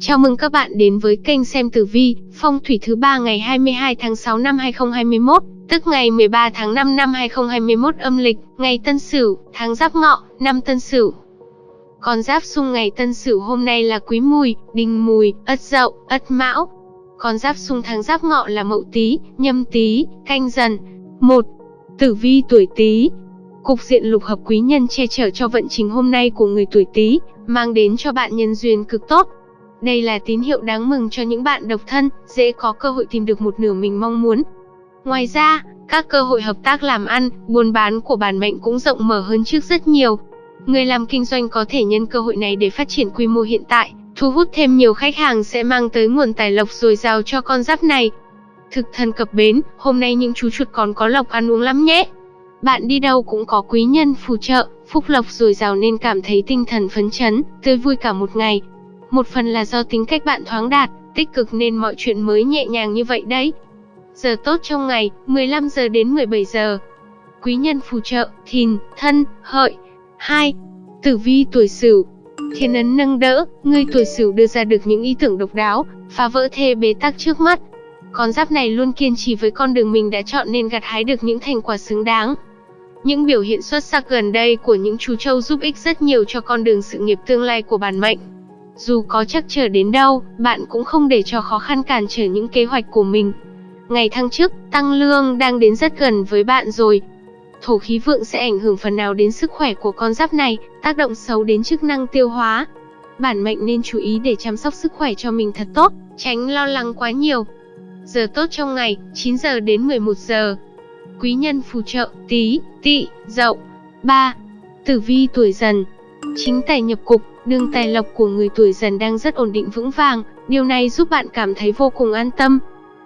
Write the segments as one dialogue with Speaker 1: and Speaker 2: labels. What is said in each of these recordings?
Speaker 1: Chào mừng các bạn đến với kênh xem tử vi, phong thủy thứ ba ngày 22 tháng 6 năm 2021, tức ngày 13 tháng 5 năm 2021 âm lịch, ngày Tân Sửu, tháng Giáp Ngọ, năm Tân Sửu. Con giáp xung ngày Tân Sửu hôm nay là Quý Mùi, Đinh Mùi, Ất Dậu, Ất Mão. Con giáp xung tháng Giáp Ngọ là Mậu Tý, Nhâm Tý, Canh Dần. 1. Tử vi tuổi Tý, Cục diện lục hợp quý nhân che chở cho vận trình hôm nay của người tuổi Tý, mang đến cho bạn nhân duyên cực tốt. Đây là tín hiệu đáng mừng cho những bạn độc thân, dễ có cơ hội tìm được một nửa mình mong muốn. Ngoài ra, các cơ hội hợp tác làm ăn, buôn bán của bản mệnh cũng rộng mở hơn trước rất nhiều. Người làm kinh doanh có thể nhân cơ hội này để phát triển quy mô hiện tại, thu hút thêm nhiều khách hàng sẽ mang tới nguồn tài lộc dồi dào cho con giáp này. Thực thần cập bến, hôm nay những chú chuột còn có lộc ăn uống lắm nhé. Bạn đi đâu cũng có quý nhân phù trợ, phúc lộc dồi dào nên cảm thấy tinh thần phấn chấn, tươi vui cả một ngày. Một phần là do tính cách bạn thoáng đạt, tích cực nên mọi chuyện mới nhẹ nhàng như vậy đấy. Giờ tốt trong ngày, 15 giờ đến 17 giờ. Quý nhân phù trợ, thìn, thân, hợi. 2. Tử vi tuổi sửu Thiên ấn nâng đỡ, người tuổi sửu đưa ra được những ý tưởng độc đáo, phá vỡ thê bế tắc trước mắt. Con giáp này luôn kiên trì với con đường mình đã chọn nên gặt hái được những thành quả xứng đáng. Những biểu hiện xuất sắc gần đây của những chú trâu giúp ích rất nhiều cho con đường sự nghiệp tương lai của bản mệnh. Dù có chắc trở đến đâu, bạn cũng không để cho khó khăn cản trở những kế hoạch của mình. Ngày thăng chức, tăng lương đang đến rất gần với bạn rồi. Thổ khí vượng sẽ ảnh hưởng phần nào đến sức khỏe của con giáp này, tác động xấu đến chức năng tiêu hóa. Bản mệnh nên chú ý để chăm sóc sức khỏe cho mình thật tốt, tránh lo lắng quá nhiều. Giờ tốt trong ngày, 9 giờ đến 11 giờ. Quý nhân phù trợ, tí, tị, dậu. 3. Tử vi tuổi dần Chính tài nhập cục, đường tài lộc của người tuổi dần đang rất ổn định vững vàng, điều này giúp bạn cảm thấy vô cùng an tâm.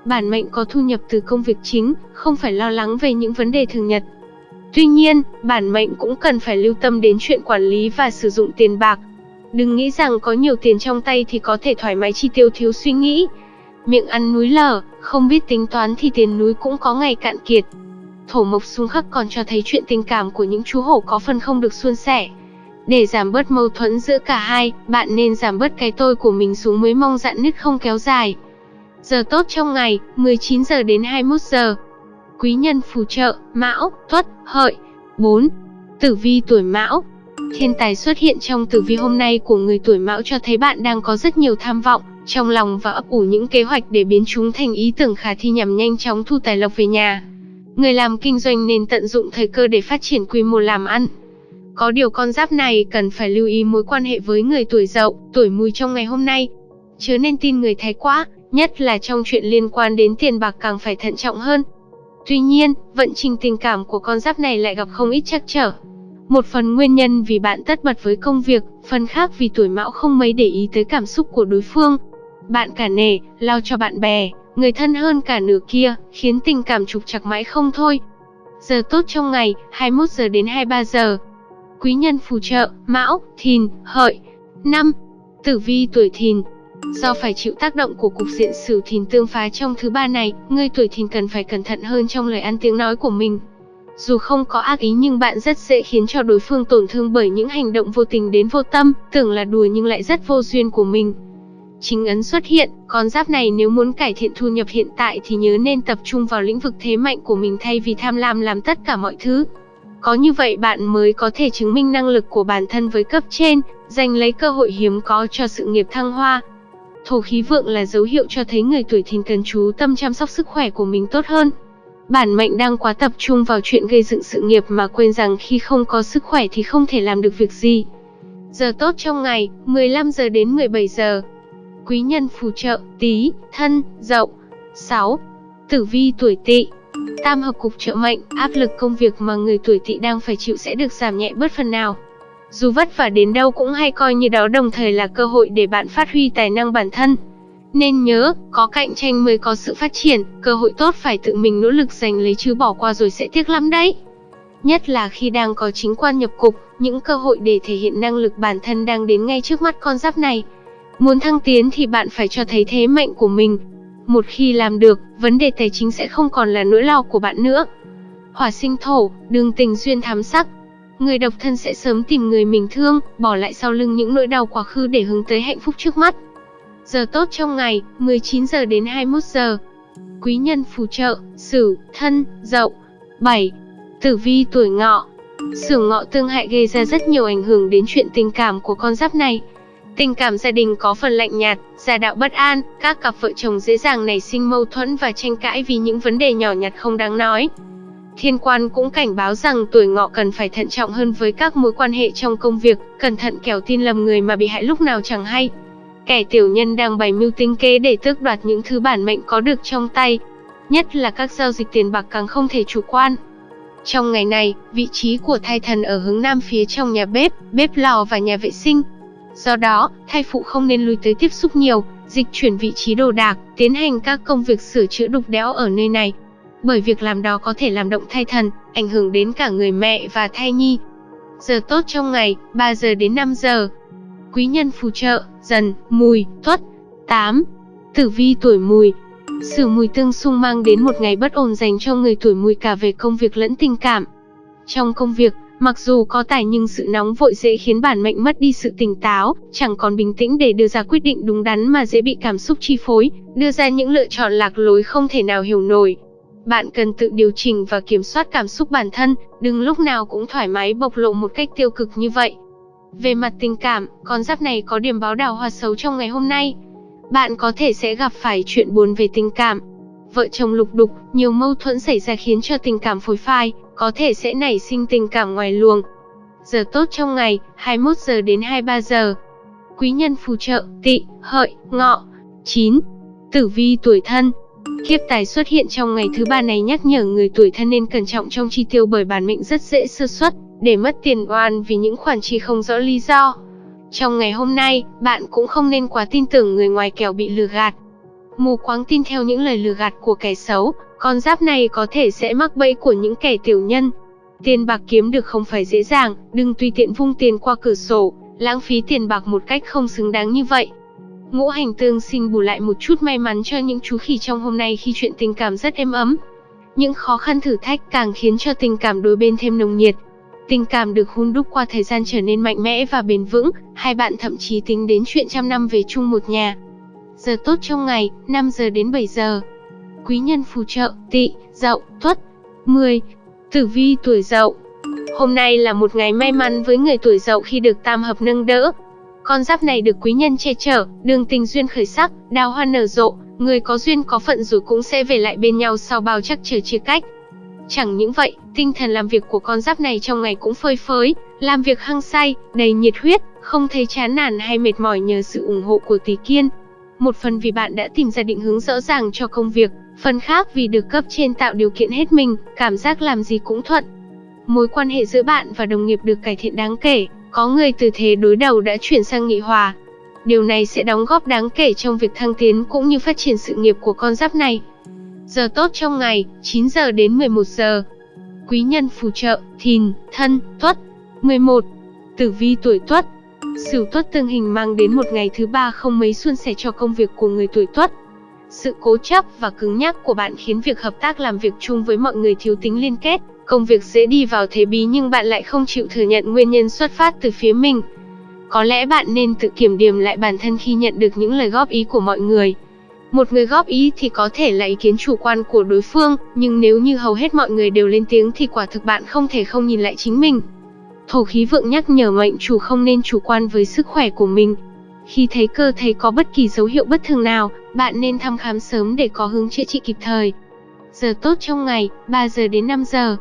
Speaker 1: Bản mệnh có thu nhập từ công việc chính, không phải lo lắng về những vấn đề thường nhật. Tuy nhiên, bản mệnh cũng cần phải lưu tâm đến chuyện quản lý và sử dụng tiền bạc. Đừng nghĩ rằng có nhiều tiền trong tay thì có thể thoải mái chi tiêu thiếu suy nghĩ. Miệng ăn núi lở, không biết tính toán thì tiền núi cũng có ngày cạn kiệt. Thổ mộc xung khắc còn cho thấy chuyện tình cảm của những chú hổ có phần không được suôn sẻ. Để giảm bớt mâu thuẫn giữa cả hai, bạn nên giảm bớt cái tôi của mình xuống mới mong dạn nứt không kéo dài. Giờ tốt trong ngày, 19 giờ đến 21 giờ. Quý nhân phù trợ, Mão, Tuất, Hợi. 4. Tử vi tuổi Mão. Thiên tài xuất hiện trong tử vi hôm nay của người tuổi Mão cho thấy bạn đang có rất nhiều tham vọng trong lòng và ấp ủ những kế hoạch để biến chúng thành ý tưởng khả thi nhằm nhanh chóng thu tài lộc về nhà. Người làm kinh doanh nên tận dụng thời cơ để phát triển quy mô làm ăn. Có điều con giáp này cần phải lưu ý mối quan hệ với người tuổi dậu, tuổi mùi trong ngày hôm nay. Chớ nên tin người thái quá, nhất là trong chuyện liên quan đến tiền bạc càng phải thận trọng hơn. Tuy nhiên, vận trình tình cảm của con giáp này lại gặp không ít trắc trở. Một phần nguyên nhân vì bạn tất bật với công việc, phần khác vì tuổi mão không mấy để ý tới cảm xúc của đối phương. Bạn cả nể, lao cho bạn bè, người thân hơn cả nửa kia, khiến tình cảm trục chặt mãi không thôi. Giờ tốt trong ngày, 21 giờ đến 23 giờ. Quý nhân phù trợ, Mão, Thìn, Hợi. 5. Tử vi tuổi Thìn. Do phải chịu tác động của cục diện Sửu Thìn tương phá trong thứ ba này, người tuổi Thìn cần phải cẩn thận hơn trong lời ăn tiếng nói của mình. Dù không có ác ý nhưng bạn rất dễ khiến cho đối phương tổn thương bởi những hành động vô tình đến vô tâm, tưởng là đùa nhưng lại rất vô duyên của mình chính ấn xuất hiện, con giáp này nếu muốn cải thiện thu nhập hiện tại thì nhớ nên tập trung vào lĩnh vực thế mạnh của mình thay vì tham lam làm tất cả mọi thứ. Có như vậy bạn mới có thể chứng minh năng lực của bản thân với cấp trên, giành lấy cơ hội hiếm có cho sự nghiệp thăng hoa. Thổ khí vượng là dấu hiệu cho thấy người tuổi thìn cần chú tâm chăm sóc sức khỏe của mình tốt hơn. Bản mệnh đang quá tập trung vào chuyện gây dựng sự nghiệp mà quên rằng khi không có sức khỏe thì không thể làm được việc gì. Giờ tốt trong ngày, 15 giờ đến 17 giờ quý nhân phù trợ, tí, thân, dậu. 6. Tử vi tuổi tỵ Tam hợp cục trợ mệnh, áp lực công việc mà người tuổi tỵ đang phải chịu sẽ được giảm nhẹ bớt phần nào. Dù vất vả đến đâu cũng hay coi như đó đồng thời là cơ hội để bạn phát huy tài năng bản thân. Nên nhớ, có cạnh tranh mới có sự phát triển, cơ hội tốt phải tự mình nỗ lực giành lấy chứ bỏ qua rồi sẽ tiếc lắm đấy. Nhất là khi đang có chính quan nhập cục, những cơ hội để thể hiện năng lực bản thân đang đến ngay trước mắt con giáp này. Muốn thăng tiến thì bạn phải cho thấy thế mạnh của mình. Một khi làm được, vấn đề tài chính sẽ không còn là nỗi lo của bạn nữa. Hỏa sinh thổ, đường tình duyên thám sắc. Người độc thân sẽ sớm tìm người mình thương, bỏ lại sau lưng những nỗi đau quá khứ để hướng tới hạnh phúc trước mắt. Giờ tốt trong ngày, 19 giờ đến 21 giờ. Quý nhân phù trợ, Sửu, Thân, Dậu. 7. Tử vi tuổi Ngọ. Sửu Ngọ tương hại gây ra rất nhiều ảnh hưởng đến chuyện tình cảm của con giáp này. Tình cảm gia đình có phần lạnh nhạt, gia đạo bất an, các cặp vợ chồng dễ dàng nảy sinh mâu thuẫn và tranh cãi vì những vấn đề nhỏ nhặt không đáng nói. Thiên quan cũng cảnh báo rằng tuổi ngọ cần phải thận trọng hơn với các mối quan hệ trong công việc, cẩn thận kẻo tin lầm người mà bị hại lúc nào chẳng hay. Kẻ tiểu nhân đang bày mưu tính kế để tước đoạt những thứ bản mệnh có được trong tay. Nhất là các giao dịch tiền bạc càng không thể chủ quan. Trong ngày này, vị trí của thai thần ở hướng nam phía trong nhà bếp, bếp lò và nhà vệ sinh. Do đó, thai phụ không nên lui tới tiếp xúc nhiều, dịch chuyển vị trí đồ đạc, tiến hành các công việc sửa chữa đục đẽo ở nơi này. Bởi việc làm đó có thể làm động thai thần, ảnh hưởng đến cả người mẹ và thai nhi. Giờ tốt trong ngày, 3 giờ đến 5 giờ. Quý nhân phù trợ, dần, mùi, tuất. 8. Tử vi tuổi mùi, Sử mùi tương xung mang đến một ngày bất ổn dành cho người tuổi mùi cả về công việc lẫn tình cảm. Trong công việc, mặc dù có tài nhưng sự nóng vội dễ khiến bản mệnh mất đi sự tỉnh táo, chẳng còn bình tĩnh để đưa ra quyết định đúng đắn mà dễ bị cảm xúc chi phối, đưa ra những lựa chọn lạc lối không thể nào hiểu nổi. Bạn cần tự điều chỉnh và kiểm soát cảm xúc bản thân, đừng lúc nào cũng thoải mái bộc lộ một cách tiêu cực như vậy. Về mặt tình cảm, con giáp này có điểm báo đào hoa xấu trong ngày hôm nay bạn có thể sẽ gặp phải chuyện buồn về tình cảm. Vợ chồng lục đục, nhiều mâu thuẫn xảy ra khiến cho tình cảm phối phai, có thể sẽ nảy sinh tình cảm ngoài luồng. Giờ tốt trong ngày, 21 giờ đến 23 giờ. Quý nhân phù trợ, tị, hợi, ngọ. 9. Tử vi tuổi thân Kiếp tài xuất hiện trong ngày thứ ba này nhắc nhở người tuổi thân nên cẩn trọng trong chi tiêu bởi bản mệnh rất dễ sơ suất, để mất tiền oan vì những khoản chi không rõ lý do. Trong ngày hôm nay, bạn cũng không nên quá tin tưởng người ngoài kẻo bị lừa gạt. Mù quáng tin theo những lời lừa gạt của kẻ xấu, con giáp này có thể sẽ mắc bẫy của những kẻ tiểu nhân. Tiền bạc kiếm được không phải dễ dàng, đừng tùy tiện vung tiền qua cửa sổ, lãng phí tiền bạc một cách không xứng đáng như vậy. Ngũ hành tương xin bù lại một chút may mắn cho những chú khỉ trong hôm nay khi chuyện tình cảm rất êm ấm. Những khó khăn thử thách càng khiến cho tình cảm đôi bên thêm nồng nhiệt, Tình cảm được hun đúc qua thời gian trở nên mạnh mẽ và bền vững, hai bạn thậm chí tính đến chuyện trăm năm về chung một nhà. Giờ tốt trong ngày, 5 giờ đến 7 giờ. Quý nhân phù trợ, tị, dậu, tuất. 10. Tử vi tuổi dậu Hôm nay là một ngày may mắn với người tuổi dậu khi được tam hợp nâng đỡ. Con giáp này được quý nhân che chở, đường tình duyên khởi sắc, đào hoa nở rộ, người có duyên có phận rồi cũng sẽ về lại bên nhau sau bao chắc chờ chia cách. Chẳng những vậy, tinh thần làm việc của con giáp này trong ngày cũng phơi phới, làm việc hăng say, đầy nhiệt huyết, không thấy chán nản hay mệt mỏi nhờ sự ủng hộ của tỷ kiên. Một phần vì bạn đã tìm ra định hướng rõ ràng cho công việc, phần khác vì được cấp trên tạo điều kiện hết mình, cảm giác làm gì cũng thuận. Mối quan hệ giữa bạn và đồng nghiệp được cải thiện đáng kể, có người từ thế đối đầu đã chuyển sang nghị hòa. Điều này sẽ đóng góp đáng kể trong việc thăng tiến cũng như phát triển sự nghiệp của con giáp này. Giờ tốt trong ngày, 9 giờ đến 11 giờ. Quý nhân phù trợ, thìn, thân, tuất. 11. Tử vi tuổi tuất. Sửu tuất tương hình mang đến một ngày thứ ba không mấy suôn sẻ cho công việc của người tuổi tuất. Sự cố chấp và cứng nhắc của bạn khiến việc hợp tác làm việc chung với mọi người thiếu tính liên kết, công việc dễ đi vào thế bí nhưng bạn lại không chịu thừa nhận nguyên nhân xuất phát từ phía mình. Có lẽ bạn nên tự kiểm điểm lại bản thân khi nhận được những lời góp ý của mọi người. Một người góp ý thì có thể là ý kiến chủ quan của đối phương, nhưng nếu như hầu hết mọi người đều lên tiếng thì quả thực bạn không thể không nhìn lại chính mình. Thổ khí vượng nhắc nhở mệnh chủ không nên chủ quan với sức khỏe của mình. Khi thấy cơ thể có bất kỳ dấu hiệu bất thường nào, bạn nên thăm khám sớm để có hướng chữa trị kịp thời. Giờ tốt trong ngày, 3 giờ đến 5 giờ.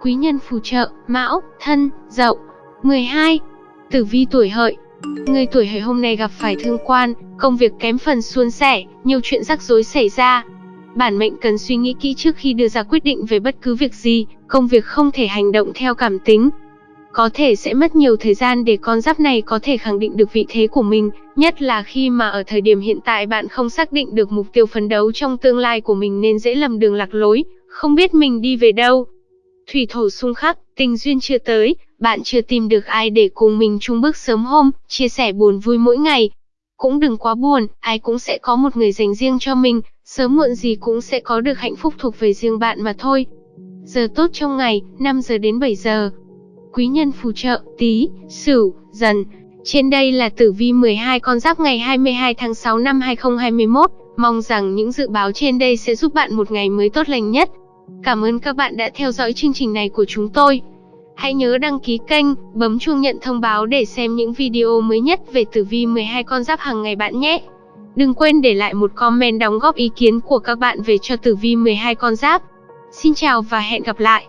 Speaker 1: Quý nhân phù trợ, Mão, Thân, Dậu. 12. Tử vi tuổi hợi, Người tuổi hợi hôm nay gặp phải thương quan, công việc kém phần suôn sẻ, nhiều chuyện rắc rối xảy ra. Bản mệnh cần suy nghĩ kỹ trước khi đưa ra quyết định về bất cứ việc gì, công việc không thể hành động theo cảm tính. Có thể sẽ mất nhiều thời gian để con giáp này có thể khẳng định được vị thế của mình, nhất là khi mà ở thời điểm hiện tại bạn không xác định được mục tiêu phấn đấu trong tương lai của mình nên dễ lầm đường lạc lối, không biết mình đi về đâu. Thủy thổ xung khắc, tình duyên chưa tới, bạn chưa tìm được ai để cùng mình chung bước sớm hôm, chia sẻ buồn vui mỗi ngày. Cũng đừng quá buồn, ai cũng sẽ có một người dành riêng cho mình, sớm muộn gì cũng sẽ có được hạnh phúc thuộc về riêng bạn mà thôi. Giờ tốt trong ngày, 5 giờ đến 7 giờ. Quý nhân phù trợ, tí, sửu, dần. Trên đây là tử vi 12 con giáp ngày 22 tháng 6 năm 2021. Mong rằng những dự báo trên đây sẽ giúp bạn một ngày mới tốt lành nhất. Cảm ơn các bạn đã theo dõi chương trình này của chúng tôi. Hãy nhớ đăng ký kênh, bấm chuông nhận thông báo để xem những video mới nhất về tử vi 12 con giáp hàng ngày bạn nhé. Đừng quên để lại một comment đóng góp ý kiến của các bạn về cho tử vi 12 con giáp. Xin chào và hẹn gặp lại.